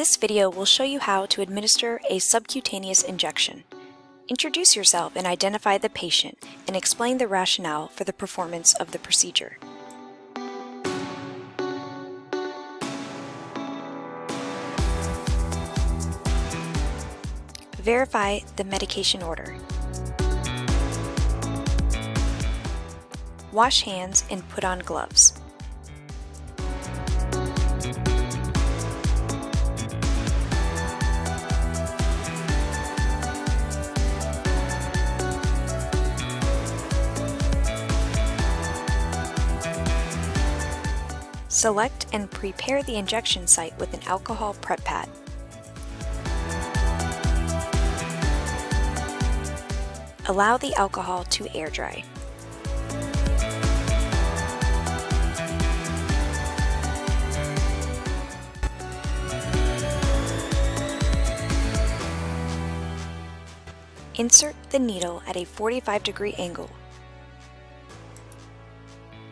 This video will show you how to administer a subcutaneous injection. Introduce yourself and identify the patient and explain the rationale for the performance of the procedure. Verify the medication order. Wash hands and put on gloves. Select and prepare the injection site with an alcohol prep pad. Allow the alcohol to air dry. Insert the needle at a 45 degree angle.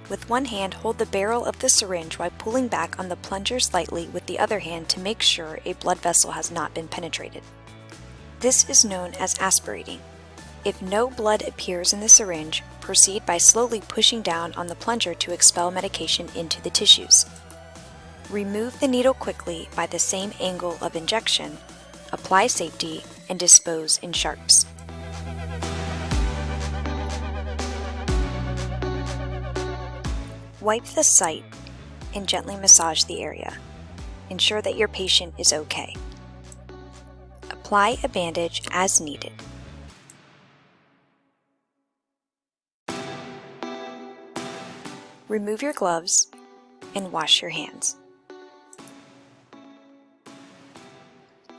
With one hand, hold the barrel of the syringe while pulling back on the plunger slightly with the other hand to make sure a blood vessel has not been penetrated. This is known as aspirating. If no blood appears in the syringe, proceed by slowly pushing down on the plunger to expel medication into the tissues. Remove the needle quickly by the same angle of injection, apply safety, and dispose in sharps. Wipe the site and gently massage the area. Ensure that your patient is okay. Apply a bandage as needed. Remove your gloves and wash your hands.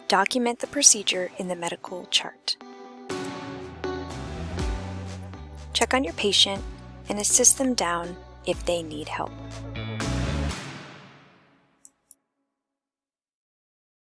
Document the procedure in the medical chart. Check on your patient and assist them down if they need help.